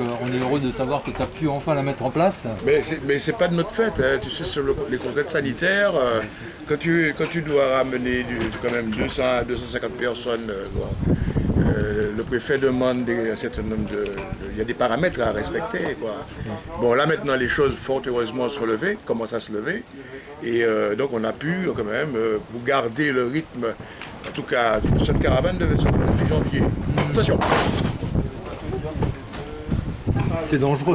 On est heureux de savoir que tu as pu enfin la mettre en place. Mais mais c'est pas de notre fête, hein. tu sais, sur le- les contraintes sanitaires, euh, quand, tu, dois ramener quand même 200 à 250 personnes, euh, euh, le préfet demande un certain nombre de... Il y a des paramètres à respecter. Quoi. Bon, là maintenant, les choses, fort heureusement, se relever, commencent à se lever. Et euh, donc, on a pu, euh, quand même, euh, garder le rythme, en tout cas, cette caravane devait se faire depuis janvier. Attention C'est dangereux.